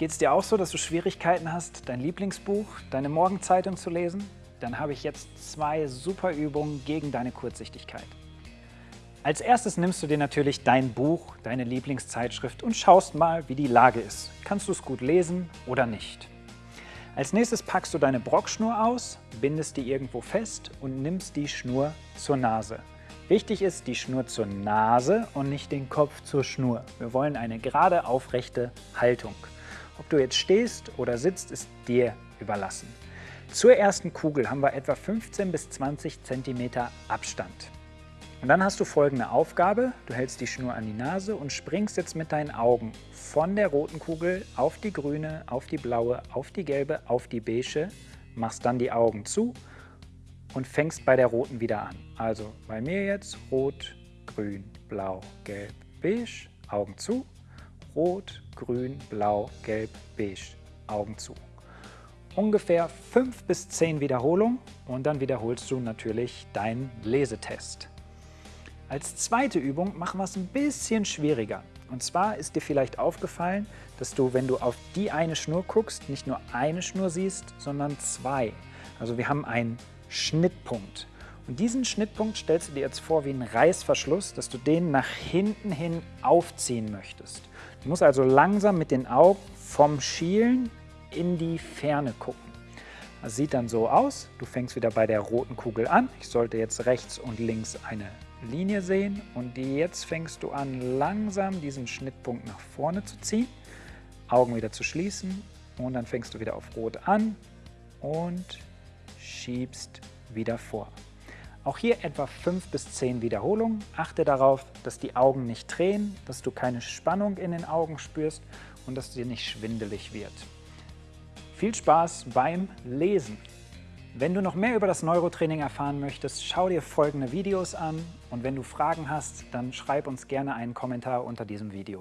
Geht es dir auch so, dass du Schwierigkeiten hast, dein Lieblingsbuch, deine Morgenzeitung zu lesen? Dann habe ich jetzt zwei super Übungen gegen deine Kurzsichtigkeit. Als erstes nimmst du dir natürlich dein Buch, deine Lieblingszeitschrift und schaust mal, wie die Lage ist. Kannst du es gut lesen oder nicht? Als nächstes packst du deine Brockschnur aus, bindest die irgendwo fest und nimmst die Schnur zur Nase. Wichtig ist die Schnur zur Nase und nicht den Kopf zur Schnur. Wir wollen eine gerade aufrechte Haltung. Ob du jetzt stehst oder sitzt, ist dir überlassen. Zur ersten Kugel haben wir etwa 15 bis 20 cm Abstand. Und dann hast du folgende Aufgabe. Du hältst die Schnur an die Nase und springst jetzt mit deinen Augen von der roten Kugel auf die grüne, auf die blaue, auf die gelbe, auf die beige, machst dann die Augen zu und fängst bei der roten wieder an. Also bei mir jetzt rot, grün, blau, gelb, beige, Augen zu, rot, grün, blau, gelb, beige, Augen zu. Ungefähr 5 bis 10 Wiederholungen und dann wiederholst du natürlich deinen Lesetest. Als zweite Übung machen wir es ein bisschen schwieriger. Und zwar ist dir vielleicht aufgefallen, dass du, wenn du auf die eine Schnur guckst, nicht nur eine Schnur siehst, sondern zwei. Also wir haben einen Schnittpunkt. Und diesen Schnittpunkt stellst du dir jetzt vor wie einen Reißverschluss, dass du den nach hinten hin aufziehen möchtest. Du musst also langsam mit den Augen vom Schielen in die Ferne gucken. Das sieht dann so aus. Du fängst wieder bei der roten Kugel an. Ich sollte jetzt rechts und links eine Linie sehen und jetzt fängst du an, langsam diesen Schnittpunkt nach vorne zu ziehen, Augen wieder zu schließen und dann fängst du wieder auf Rot an und schiebst wieder vor. Auch hier etwa 5 bis 10 Wiederholungen. Achte darauf, dass die Augen nicht drehen, dass du keine Spannung in den Augen spürst und dass dir nicht schwindelig wird. Viel Spaß beim Lesen! Wenn du noch mehr über das Neurotraining erfahren möchtest, schau dir folgende Videos an und wenn du Fragen hast, dann schreib uns gerne einen Kommentar unter diesem Video.